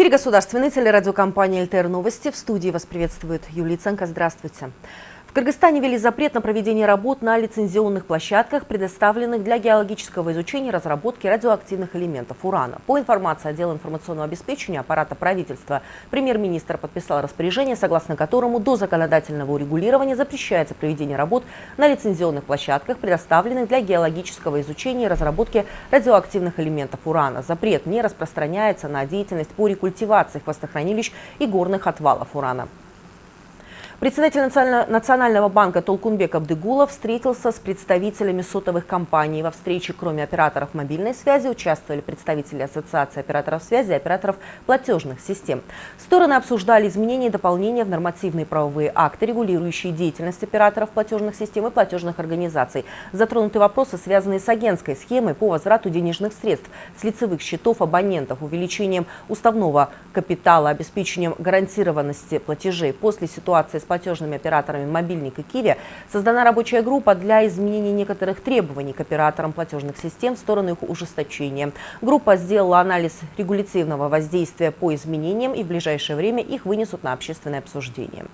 эфире государственной телерадиокомпании «ЛТР Новости». В студии вас приветствует Юлия Ценко. Здравствуйте. В Кыргызстане ввели запрет на проведение работ на лицензионных площадках, предоставленных для геологического изучения и разработки радиоактивных элементов урана. По информации отдела информационного обеспечения аппарата правительства, премьер-министр подписал распоряжение, согласно которому до законодательного урегулирования запрещается проведение работ на лицензионных площадках, предоставленных для геологического изучения и разработки радиоактивных элементов урана. Запрет не распространяется на деятельность по рекультивации хвостохранилищ и горных отвалов урана. Председатель Национального банка Толкунбек Абдыгулов встретился с представителями сотовых компаний. Во встрече, кроме операторов мобильной связи, участвовали представители Ассоциации операторов связи и операторов платежных систем. Стороны обсуждали изменения и дополнения в нормативные правовые акты, регулирующие деятельность операторов платежных систем и платежных организаций. Затронуты вопросы, связанные с агентской схемой по возврату денежных средств с лицевых счетов абонентов, увеличением уставного капитала, обеспечением гарантированности платежей после ситуации с платежными операторами «Мобильник» и «Киви» создана рабочая группа для изменения некоторых требований к операторам платежных систем в сторону их ужесточения. Группа сделала анализ регулятивного воздействия по изменениям и в ближайшее время их вынесут на общественное обсуждение.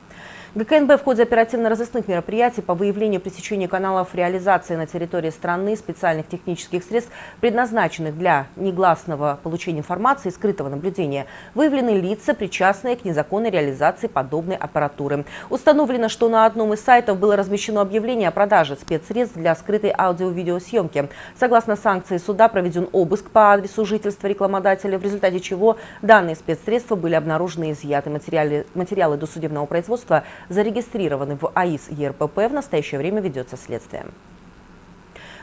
ГКНБ в ходе оперативно-розыскных мероприятий по выявлению пресечения каналов реализации на территории страны специальных технических средств, предназначенных для негласного получения информации и скрытого наблюдения, выявлены лица, причастные к незаконной реализации подобной аппаратуры. Установлено, что на одном из сайтов было размещено объявление о продаже спецсредств для скрытой аудио-видеосъемки. Согласно санкции суда проведен обыск по адресу жительства рекламодателя, в результате чего данные спецсредства были обнаружены и изъяты. Материалы, материалы досудебного производства зарегистрированы в АИС ЕРПП. В настоящее время ведется следствие.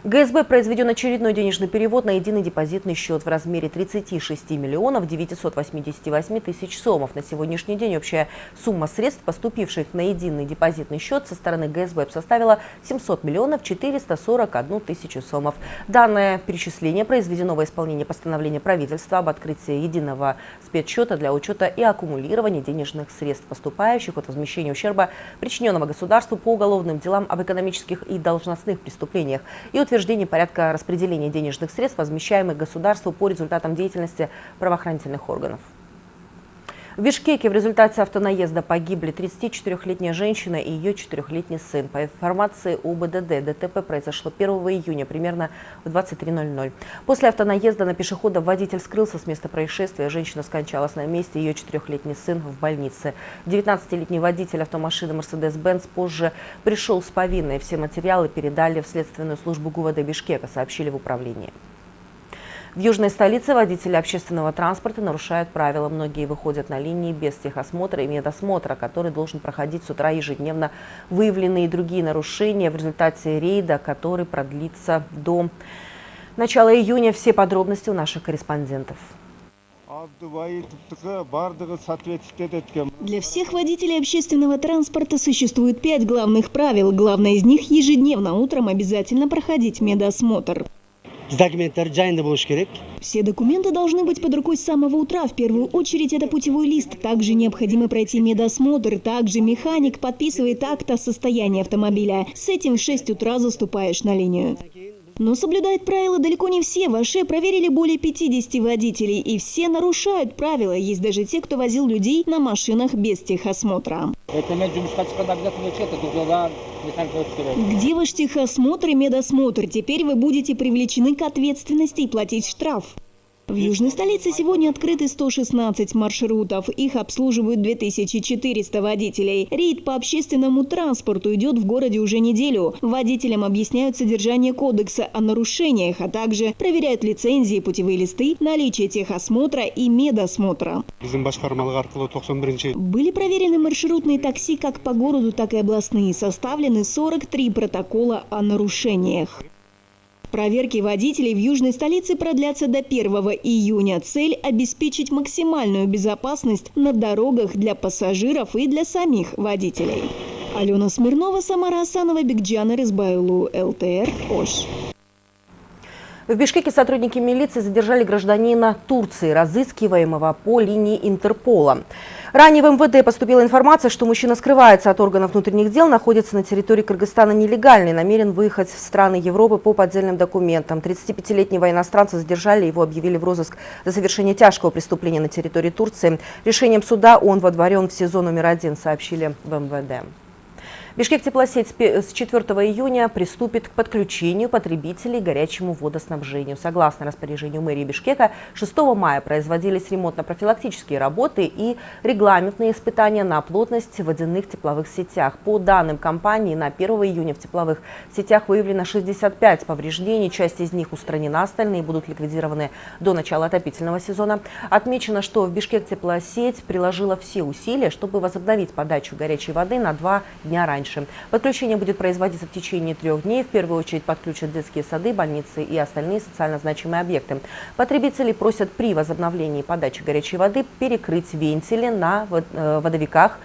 ГСБ произведен очередной денежный перевод на единый депозитный счет в размере 36 миллионов 988 тысяч сомов. На сегодняшний день общая сумма средств, поступивших на единый депозитный счет со стороны ГСБ составила 700 миллионов 441 тысячу сомов. Данное перечисление произведено во исполнение постановления правительства об открытии единого спецсчета для учета и аккумулирования денежных средств, поступающих от возмещения ущерба, причиненного государству по уголовным делам об экономических и должностных преступлениях и утверждение порядка распределения денежных средств, возмещаемых государству по результатам деятельности правоохранительных органов. В Бишкеке в результате автонаезда погибли 34-летняя женщина и ее 4-летний сын. По информации УБДД, ДТП произошло 1 июня примерно в 23.00. После автонаезда на пешехода водитель скрылся с места происшествия. Женщина скончалась на месте, ее 4-летний сын в больнице. 19-летний водитель автомашины Mercedes-Benz позже пришел с повинной. Все материалы передали в следственную службу ГУВД Бишкека, сообщили в управлении. В южной столице водители общественного транспорта нарушают правила. Многие выходят на линии без техосмотра и медосмотра, который должен проходить с утра ежедневно. Выявлены и другие нарушения в результате рейда, который продлится до начала июня. Все подробности у наших корреспондентов. Для всех водителей общественного транспорта существует пять главных правил. Главное из них – ежедневно утром обязательно проходить медосмотр все документы должны быть под рукой с самого утра. В первую очередь это путевой лист. Также необходимо пройти медосмотр. Также механик подписывает акт о состоянии автомобиля. С этим в 6 утра заступаешь на линию. Но соблюдают правила далеко не все. В Аше проверили более 50 водителей, и все нарушают правила. Есть даже те, кто возил людей на машинах без техосмотра. Где ваш техосмотр и медосмотр? Теперь вы будете привлечены к ответственности и платить штраф. В южной столице сегодня открыты 116 маршрутов. Их обслуживают 2400 водителей. Рейд по общественному транспорту идет в городе уже неделю. Водителям объясняют содержание кодекса о нарушениях, а также проверяют лицензии, путевые листы, наличие техосмотра и медосмотра. Были проверены маршрутные такси как по городу, так и областные. Составлены 43 протокола о нарушениях. Проверки водителей в южной столице продлятся до 1 июня. Цель – обеспечить максимальную безопасность на дорогах для пассажиров и для самих водителей. Алена Смирнова, Самара Асанова, Бигджан Рызбайлу, ЛТР, Ош. В Бишкеке сотрудники милиции задержали гражданина Турции, разыскиваемого по линии Интерпола. Ранее в МВД поступила информация, что мужчина скрывается от органов внутренних дел, находится на территории Кыргызстана нелегально и намерен выехать в страны Европы по поддельным документам. 35-летнего иностранца задержали, его объявили в розыск за совершение тяжкого преступления на территории Турции. Решением суда он водворен в СИЗО номер один, сообщили в МВД. Бишкек теплосеть с 4 июня приступит к подключению потребителей к горячему водоснабжению. Согласно распоряжению мэрии Бишкека, 6 мая производились ремонтно-профилактические работы и регламентные испытания на плотность водяных тепловых сетях. По данным компании, на 1 июня в тепловых сетях выявлено 65 повреждений, часть из них устранена, остальные будут ликвидированы до начала отопительного сезона. Отмечено, что в Бишкек теплосеть приложила все усилия, чтобы возобновить подачу горячей воды на два дня раньше. Подключение будет производиться в течение трех дней. В первую очередь подключат детские сады, больницы и остальные социально значимые объекты. Потребители просят при возобновлении подачи горячей воды перекрыть вентили на э, водовиках,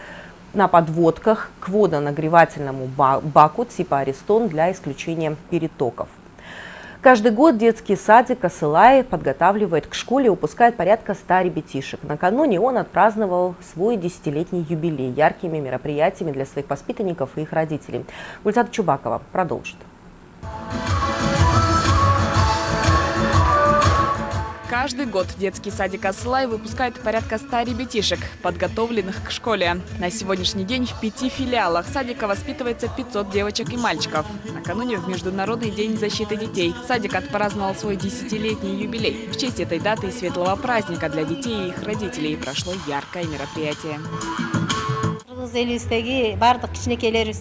на подводках к водонагревательному баку типа Аристон для исключения перетоков. Каждый год детский садик Асылай подготавливает к школе и выпускает порядка 100 ребятишек. Накануне он отпраздновал свой десятилетний юбилей яркими мероприятиями для своих воспитанников и их родителей. Гульзат Чубакова продолжит. Каждый год детский садик «Аслай» выпускает порядка 100 ребятишек, подготовленных к школе. На сегодняшний день в пяти филиалах садика воспитывается 500 девочек и мальчиков. Накануне в Международный день защиты детей садик отпраздновал свой десятилетний юбилей. В честь этой даты и светлого праздника для детей и их родителей прошло яркое мероприятие.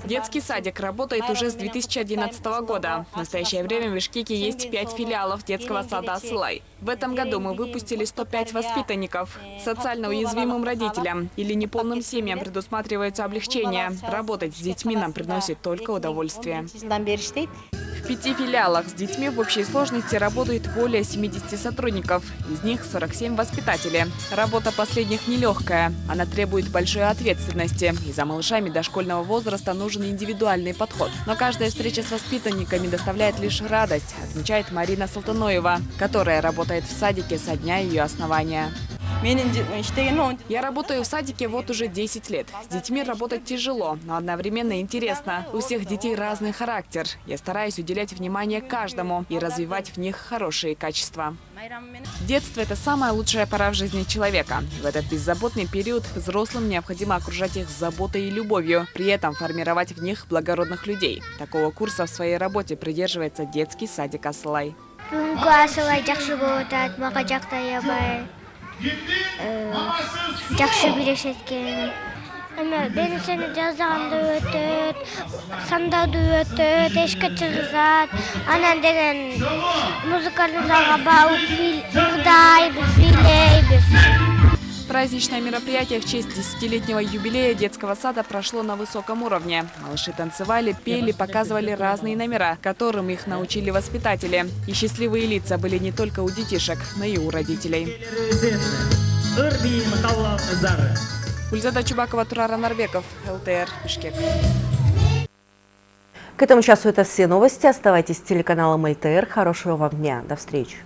Детский садик работает уже с 2011 года. В настоящее время в Бишкеке есть пять филиалов детского сада «Асылай». В этом году мы выпустили 105 воспитанников. Социально уязвимым родителям или неполным семьям предусматривается облегчение. Работать с детьми нам приносит только удовольствие. Пяти филиалах с детьми в общей сложности работает более 70 сотрудников. Из них 47 воспитателей. Работа последних нелегкая. Она требует большой ответственности. И за малышами дошкольного возраста нужен индивидуальный подход. Но каждая встреча с воспитанниками доставляет лишь радость, отмечает Марина Салтаноева, которая работает в садике со дня ее основания. Я работаю в садике вот уже 10 лет. С детьми работать тяжело, но одновременно интересно. У всех детей разный характер. Я стараюсь уделять внимание каждому и развивать в них хорошие качества. Детство – это самая лучшая пора в жизни человека. В этот беззаботный период взрослым необходимо окружать их заботой и любовью, при этом формировать в них благородных людей. Такого курса в своей работе придерживается детский садик «Аслай». жақсы билеседі әмі эме сені жазганды өтөт сандауды өтөт эшикке чыгызат анан деген музыкалдык залга барып ырдайбыз бийлейбиз Праздничное мероприятие в честь десятилетнего юбилея детского сада прошло на высоком уровне. Малыши танцевали, пели, показывали разные номера, которым их научили воспитатели. И счастливые лица были не только у детишек, но и у родителей. Гульзада Чубакова, Турара Нарбеков, ЛТР, Бишкек. К этому часу это все новости. Оставайтесь с телеканалом ЛТР. Хорошего вам дня. До встречи.